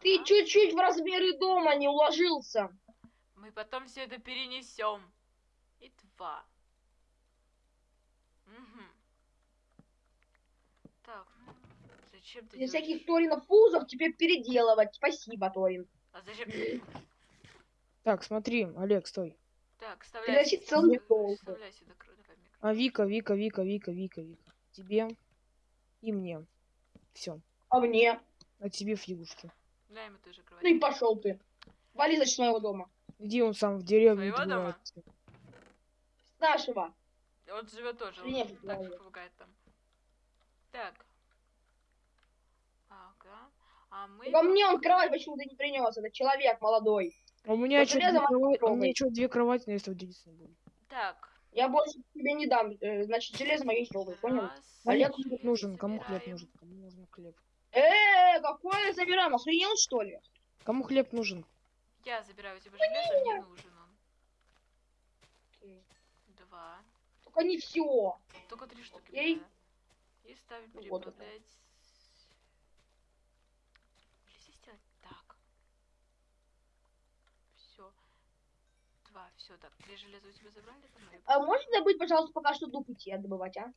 Ты чуть-чуть в размеры дома не уложился. Мы потом все это перенесем. И два. Мгм. Так, ну, зачем ты Без делаешь? всяких Торинов фузов теперь переделывать. Спасибо, Торин. А зачем? Так, смотри, Олег, стой. Так, вставляй. Сюда- целый стол. Вставляй сюда кру- давай микро. А Вика, Вика, Вика, Вика, Вика, Вика. Тебе и мне. Все. А мне? А тебе фигушки. Дай ему тоже кровать. Ну и пошел ты. Вали за моего дома. Иди он сам в деревню Своего дома? С нашего. Он живет тоже. Нет, он так правильно. помогает там. Так. Ага. А мы... Во мне он кровать почему-то не принес. Это человек молодой. А у меня что, две кровати, у меня что, две кровати на если единственное будет. Так. Я больше тебе не дам. э, Значит, железо мое трогай, понял? раз, хлеб нужен? Кому хлеб нужен? Кому нужен хлеб? Э, какое забираем? Охренел, что ли? Кому хлеб нужен? Я забираю у тебя железо, мне нужен он. Два. Только не все. Только три штуки. Окей. надо. И ставим Ну, вот это. здесь сделать так. Все. Два, все, так. Три железа у тебя забрали? Или А можете забыть, пожалуйста, пока что дуб идти добывать, а?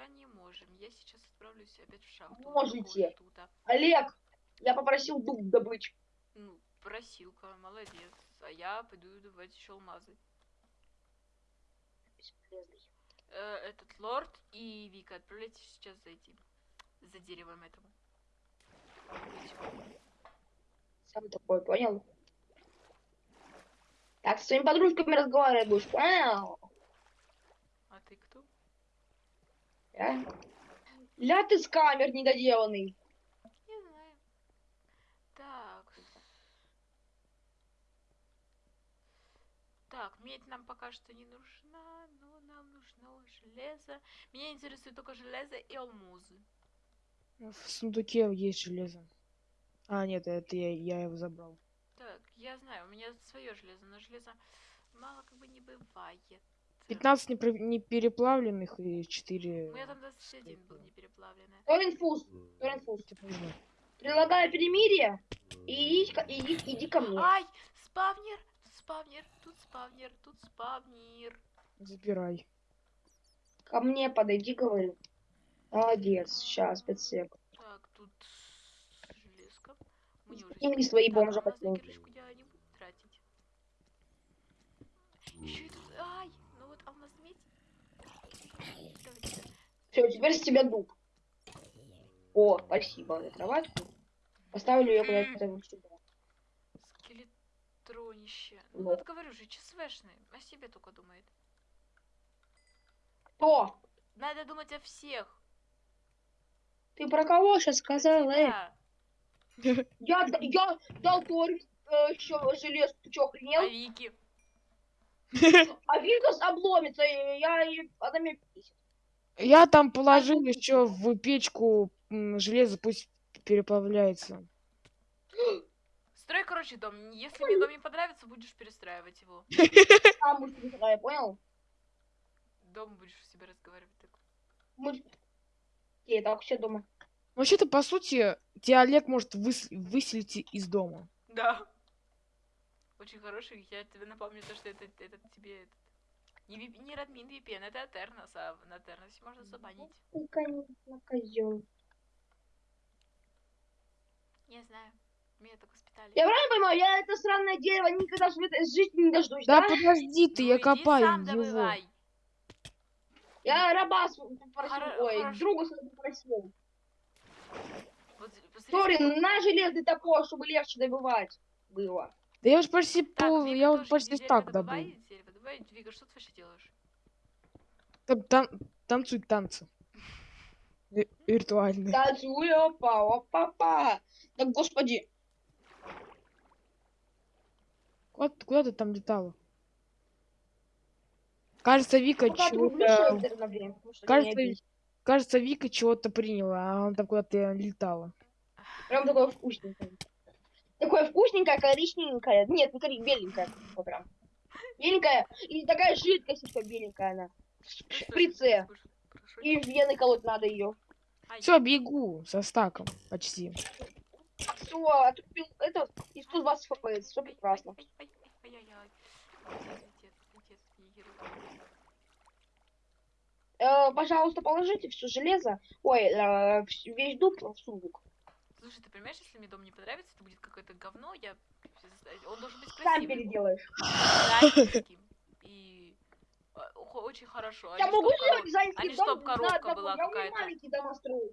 Пока не можем. Я сейчас отправлюсь опять в шахту. Можете. Олег, я попросил дуб добыть. Ну, просилка, молодец. А я пойду добывать еще алмазы. Бесполезный. Э, этот лорд и Вика, отправляйтесь сейчас за этим. За деревом этому. Сам такой, понял? Так, с своими подружками разговаривать будешь, понял? А ты кто? Да? Ля ты скамер недоделанный. Не знаю. Так. Так, медь нам пока что не нужна, но нам нужно железо. Меня интересует только железо и алмазы. В сундуке есть железо. А, нет, это я, я его забрал. Так, я знаю, у меня свое железо, но железа мало как бы не бывает. 15 непро- непереплавленных и 4... У меня там 21 был не переплавленное. Торин фуз, Торин фуз. нужно. Предлагаю перемирие. И иди, иди, иди ко мне. Ай, спавнер, тут спавнер, тут спавнер, тут спавнер. Забирай. Ко мне подойди, говорю. Молодец, сейчас, 5 сек. Так, тут железка. Мне уже Им не свои бомжи тратить. Еще и тут... Ай, ну вот алмаз медь. Давайте. Все, теперь с тебя дуб. О, спасибо за кроватку. Поставлю ее куда-то вот сюда. Скелетронище. Ну Вот. вот говорю же, ЧСВшный. О себе только думает. Кто? Надо думать о всех. Ты про кого сейчас сказал, э? Я, я дал Торин э, еще желез, ты А охренел? Вики? А Винтус обломится, я она меня бесит. Я там положил еще в печку м, железо, пусть переплавляется. Строй, короче, дом. Если мне дом не понравится, будешь перестраивать его. Сам будешь перестраивать, понял? Дом будешь у себя разговаривать. Так. Мы... Окей, так, все дома. Вообще-то, по сути, тебя Олег может выс- выселить из дома. Да. Очень хороший. Я тебе напомню то, что это, это тебе этот... Не, ви- не Радмин VPN, это Атернос, а на Атерносе можно забанить. Ты, конечно, козел. Не знаю. Меня так воспитали. Я правильно понимаю, я это сраное дерево никогда в этой жизни не дождусь, Да да? подожди ты, Ну, я копаю сам его. добывай. Я раба попросил, Хоро- ой, хорошо. друга своего попросил. Вот, сколько- на железный топор, чтобы легче добывать было. Да я уж почти Так, пол, я вот почти так добыл. Добывай. Вика, что ты вообще делаешь? Там, там, танцуют танцы. Ви- Виртуальные. Танцуй, опа, опа, опа. Да господи. Куда, ты- куда ты там летала? Кажется, Вика ты чего-то... что Кажется. Кажется, Вика чего-то приняла, а она там куда-то летала. Прям такое вкусненькое. Такое вкусненькое, коричневенькое. Нет, не коричневенькое, беленькое. Вот прям. Беленькая. И такая жидкость еще беленькая она. В шприце. И в вены колоть надо ее. Все, бегу со стаком почти. все, отрубил это и 120 фпс, все прекрасно. Э, пожалуйста, положите все железо, ой, э, весь дуб в сундук. Слушай, ты понимаешь, если мне дом не понравится, то будет какое-то говно, я... Он должен быть Сам красивый. переделаешь. дизайнерским И хо- очень хорошо. а Я не могу сделать дизайнский а не дом чтоб коровка одного. была Я умею какая-то. маленькие дома строить.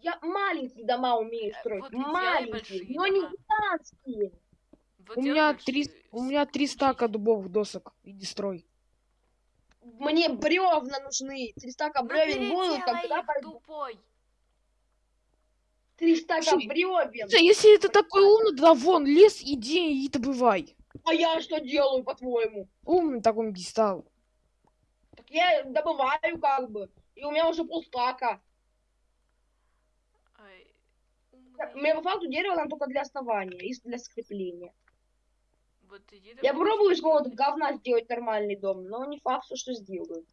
Я маленькие дома умею Э, строить. вот маленькие, но не гигантские. Вот У меня большие, три, у меня три стака дубовых досок. Иди строй. Мне бревна нужны. Три стака бревен будут, когда тупой. Три стака Слушай, бревен. Слушай, Если ты такой умный, тогда вон лес, иди и добывай. А я что делаю, по-твоему? Умный такой не стал. Так я добываю как бы. И у меня уже полстака. Ай, меня по факту дерево нам только для основания и для скрепления. Вот иди Я попробую из какого-то говна сделать нормальный дом, но не факт, что сделаю.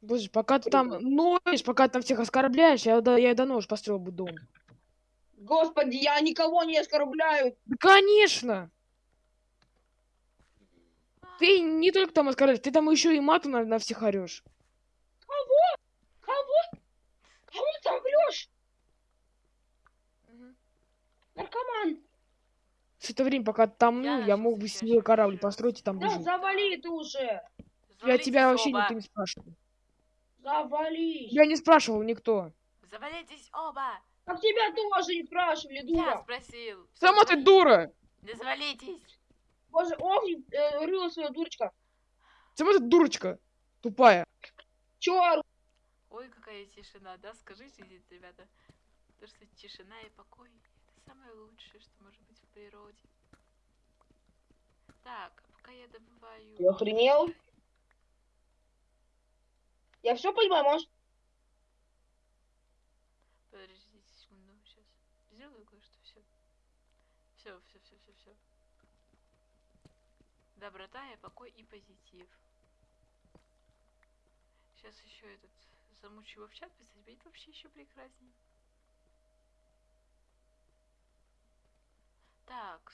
Боже, пока ты там ноешь, пока ты там всех оскорбляешь, я, да- я давно уже построил бы дом. Господи, я никого не оскорбляю. Да, конечно! Ты не только там оскорбляешь, ты там еще и матом на, на всех орешь. Кого? Кого ты там врешь? Мгм. Наркоман. Все это время, пока ты там, ну, Я я мог бы себе корабль построить и там Да выжить. завали ты уже. Я Завалитесь тебя вообще никто не спрашивал. Завали. Я не спрашивал никто. Завалитесь оба. А тебя тоже не спрашивали, Я дура. спросил. Всё, Сама ты дура! Да завалитесь. Боже, ох, э, рыла своя дурочка. Сама ты дурочка. Тупая. Чё ору? Ой, какая тишина, да? Скажите, ребята. То, что тишина и покой это самое лучшее, что может быть в природе. Так, а пока я добываю. Ты охренел? Я все понимаю, может? Подождите секунду, сейчас сделаю кое-что. Все. Все, все, все, все, все. Доброта и покой и позитив. Сейчас еще этот замучу его в чат писать, будет вообще еще прекраснее. Так.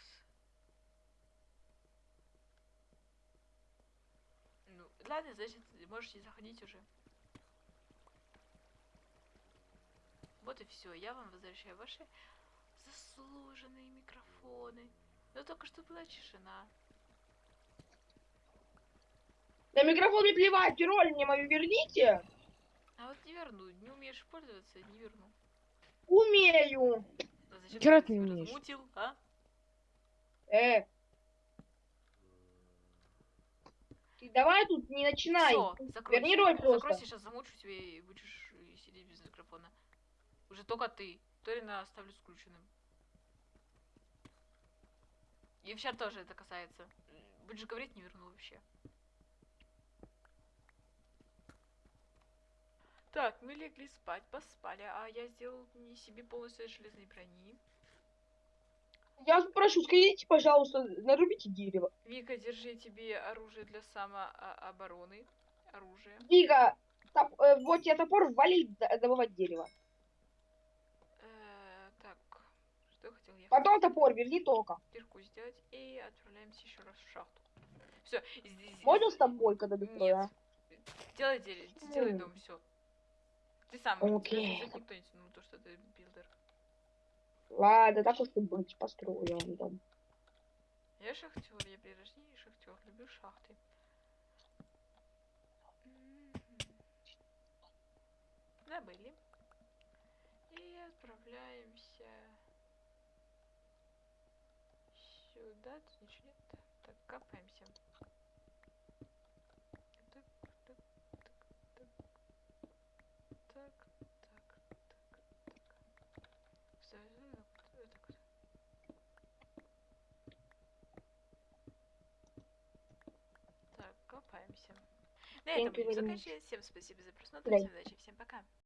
Ну, ладно, значит, можете заходить уже. Вот и все, я вам возвращаю ваши заслуженные микрофоны. Но только что была тишина. На микрофон мне плевать, роль мне мою верните. А вот не верну, не умеешь пользоваться, не верну. Умею. А зачем ты не умеешь. размутил, а? Э. Ты давай тут не начинай. Все. Верни роль просто. Закройся, сейчас замучу тебя и будешь сидеть без микрофона. Уже только ты. Торина оставлю скрученным. И в чат тоже это касается. Будешь говорить, не верну вообще. Так, мы легли спать, поспали, а я сделал не себе полностью железной брони. Я прошу, скажите, пожалуйста, нарубите дерево. Вика, держи тебе оружие для самообороны. Оружие. Вика, топ- э, вот тебе топор, вали добывать дерево. Э, так, что я хотел? Я Потом топор верни только. кирку сделать и отправляемся еще раз в шахту. Все, здесь. Можно с тобой, когда а? Нет. Делай, делай, делай М. дом, все. Ты сам. Окей. никто не тянул, то, что ты builder. Ладно, так уж и быть, построю вам дом. Я шахтер, я при рождении шахтер, люблю шахты. М. Забыли. И отправляемся сюда. Тут ничего нет. Так, капаемся. Так, так, так, так. Так, так, так, так. Всё, э, вот так вот. Копаемся. На этом будем заканчивать. Всем спасибо за просмотр. Всем удачи. Всем пока.